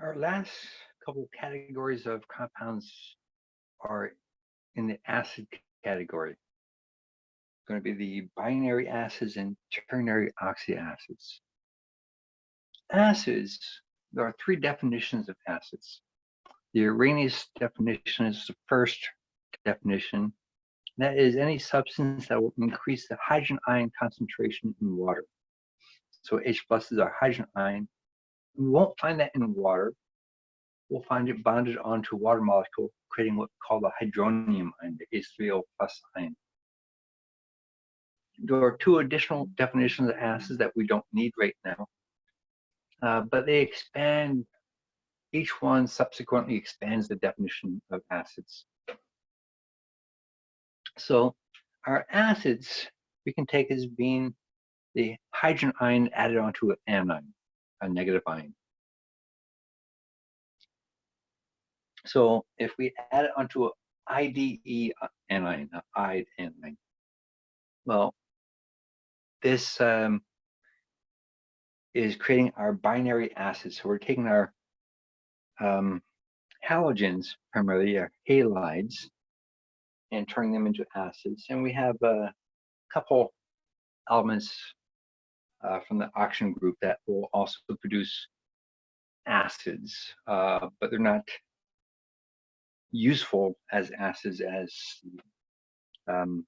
Our last couple categories of compounds are in the acid category. It's going to be the binary acids and ternary oxyacids. Acids, there are three definitions of acids. The Arrhenius definition is the first definition. That is any substance that will increase the hydrogen ion concentration in water. So H plus is our hydrogen ion. We won't find that in water. We'll find it bonded onto a water molecule, creating what's called a hydronium ion, the H3O plus ion. There are two additional definitions of acids that we don't need right now, uh, but they expand, each one subsequently expands the definition of acids. So our acids we can take as being the hydrogen ion added onto an anion, a negative ion. So if we add it onto an IDE anion, an IDE anion, well, this um, is creating our binary acids. So we're taking our um, halogens, primarily our halides, and turning them into acids. And we have a couple elements uh, from the oxygen group that will also produce acids, uh, but they're not useful as acids as um,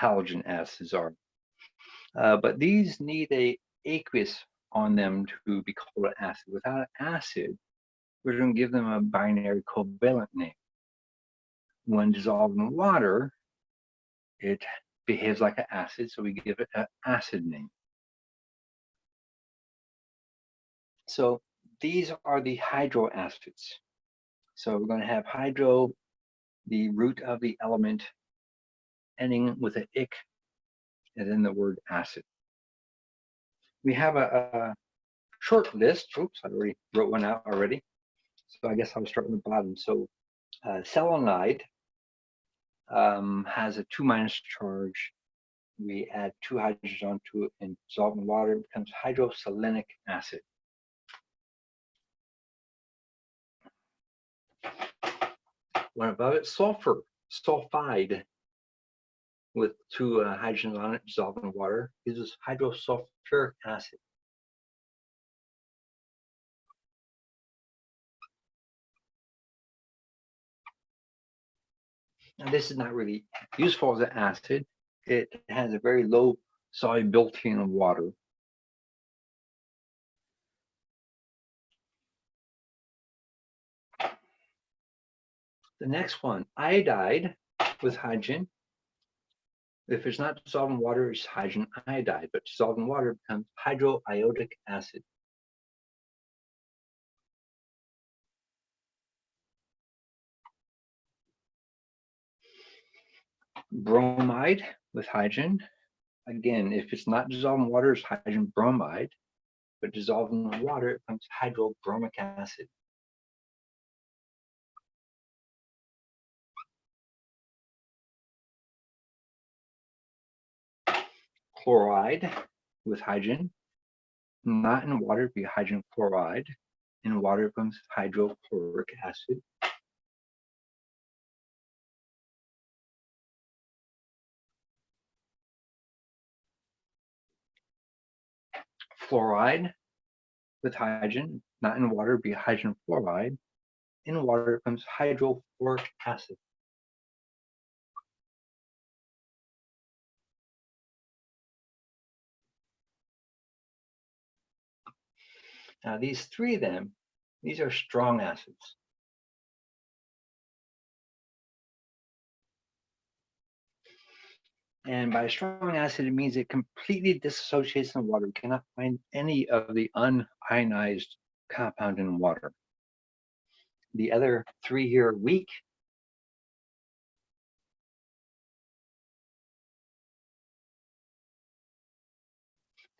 halogen acids are. Uh, but these need a aqueous on them to be called an acid. Without an acid, we're going to give them a binary covalent name. When dissolved in water, it behaves like an acid, so we give it an acid name. So these are the hydroacids. So we're going to have hydro, the root of the element, ending with an ic, and then the word acid. We have a, a short list. Oops, I already wrote one out already. So I guess I'll start from the bottom. So uh, selenide um, has a two minus charge. We add two hydrogens onto it and dissolve in water, it becomes hydroselenic acid. One above it, sulfur, sulfide with two uh, hydrogens on it dissolved in water gives us hydrosulfuric acid. This is not really useful as an acid. It has a very low solubility in water. The next one, iodide with hydrogen. If it's not dissolved in water, it's hydrogen iodide, but dissolved in water becomes hydroiodic acid. Bromide with hydrogen. Again, if it's not dissolved in water, it's hydrogen bromide, but dissolved in water, it becomes hydrobromic acid. Chloride with hydrogen, not in water, be hydrogen chloride. In water, becomes hydrochloric acid. Fluoride with hydrogen, not in water, be hydrogen fluoride. In water, becomes hydrofluoric acid. Now these three of them, these are strong acids. And by strong acid, it means it completely dissociates in water. You cannot find any of the unionized compound in water. The other three here are weak.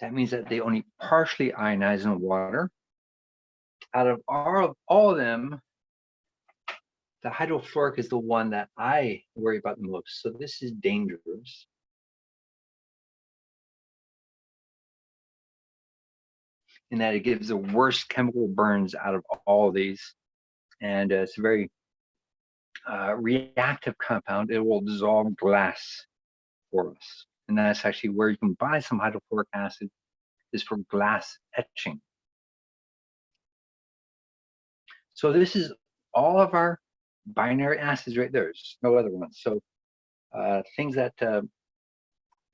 That means that they only partially ionize in water. Out of all of, all of them, the hydrofluoric is the one that I worry about the most. So this is dangerous. In that it gives the worst chemical burns out of all of these. And uh, it's a very uh, reactive compound. It will dissolve glass for us. And that's actually where you can buy some hydrofluoric acid is for glass etching. So this is all of our binary acids right there. There's no other ones. So uh, things that uh,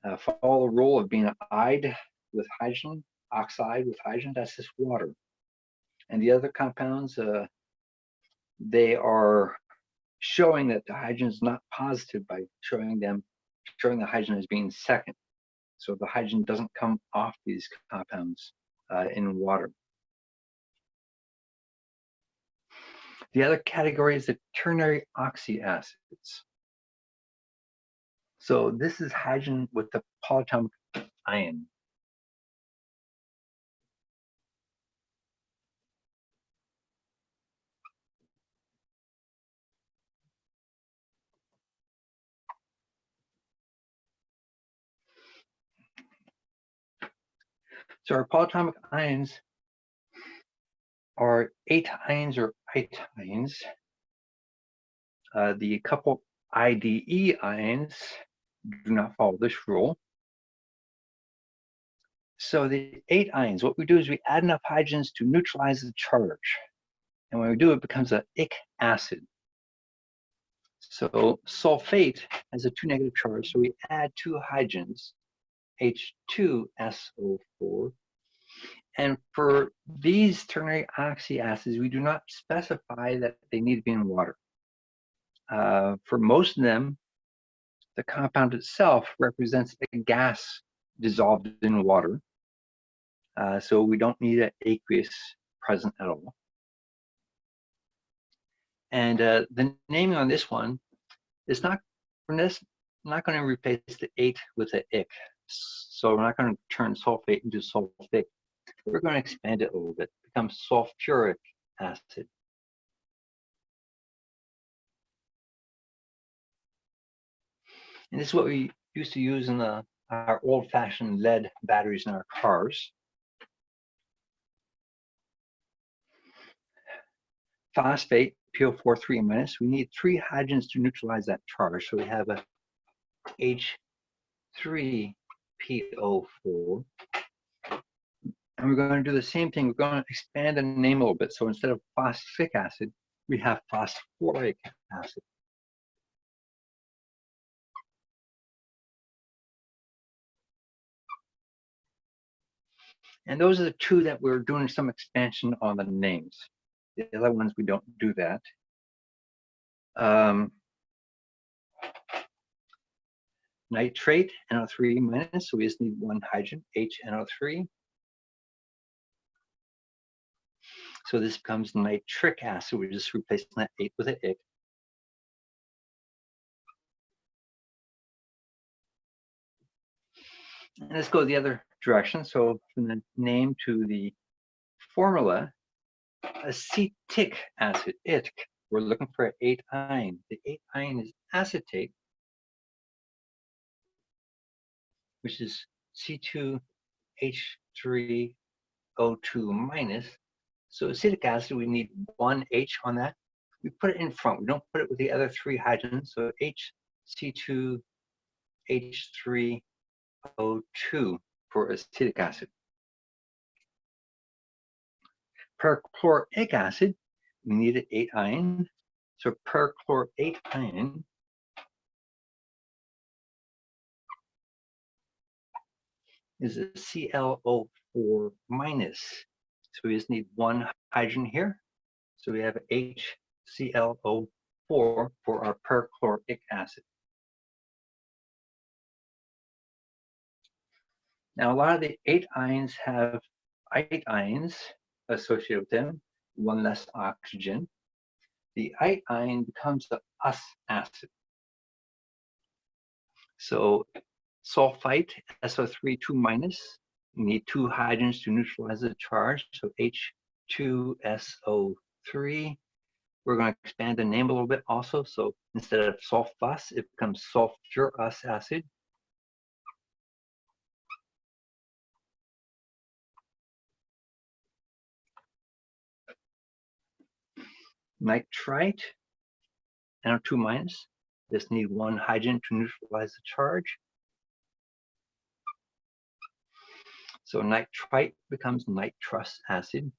uh, follow the rule of being ide with hydrogen, oxide with hydrogen, that's just water. And the other compounds, uh, they are showing that the hydrogen is not positive by showing them, showing the hydrogen as being second. So the hydrogen doesn't come off these compounds uh, in water. The other category is the ternary oxy acids. So this is hydrogen with the polyatomic ion. So our polyatomic ions are ate ions or ions. Uh, the couple IDE ions do not follow this rule. So the ate ions, what we do is we add enough hydrogens to neutralize the charge. And when we do, it becomes an ic acid. So sulfate has a two negative charge, so we add two hydrogens, H2SO4. And for these ternary oxy acids, we do not specify that they need to be in water. Uh, for most of them, the compound itself represents a gas dissolved in water. Uh, so we don't need an aqueous present at all. And uh, the naming on this one is not, not going to replace the ate with the ic. So we're not going to turn sulfate into sulfic. We're going to expand it a little bit, become sulfuric acid. And this is what we used to use in the, our old-fashioned lead batteries in our cars. Phosphate, PO43 minus, we need three hydrogens to neutralize that charge. So we have a H3PO4. And we're going to do the same thing. We're going to expand the name a little bit. So instead of phosphoric acid, we have phosphoric acid. And those are the two that we're doing some expansion on the names. The other ones, we don't do that. Um, nitrate, NO3 minus, so we just need one hydrogen, HNO3. So this becomes nitric acid. We're just replacing that ate with an ic. And let's go the other direction. So from the name to the formula, acetic acid, ITC. We're looking for an ate ion. The ate ion is acetate, which is C2H3O2 minus. So acetic acid, we need one H on that. We put it in front. We don't put it with the other three hydrogens. So HC2H3O2 for acetic acid. Perchloric acid, we need an ate ion. So perchlorate ion is a ClO4 minus. So we just need one hydrogen here. So we have HClO4 for our perchloric acid. Now, a lot of the ate ions have eight ions associated with them, one less oxygen. The eight ion becomes the us acid. So sulfite, SO3 2 minus. You need two hydrogens to neutralize the charge, so H2SO3. We're going to expand the name a little bit also, so instead of sulfus, it becomes sulfurous acid. Nitrite, NO2 minus. Just need one hydrogen to neutralize the charge. So nitrite becomes nitrous acid.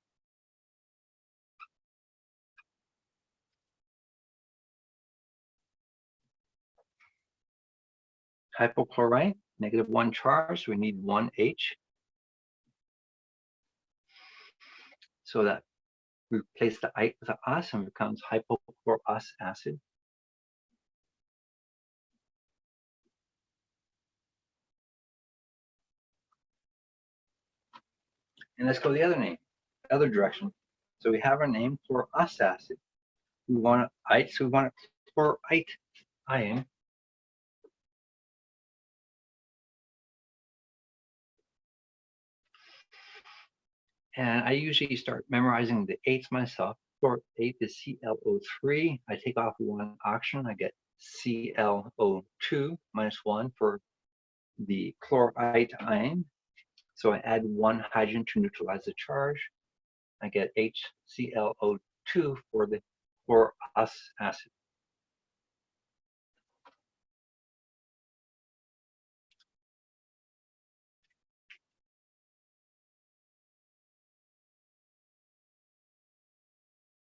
Hypochlorite, negative one charge, we need one H. So that we replace the I with the us and becomes hypochlorous acid. And let's go the other name, other direction. So we have our name for us acid. We want ite, so we want chlorite ion. And I usually start memorizing the eights myself. For eight is ClO3. I take off one oxygen, I get ClO2 minus one for the chlorite ion. So I add one hydrogen to neutralize the charge. I get HClO2 for the chlorous acid.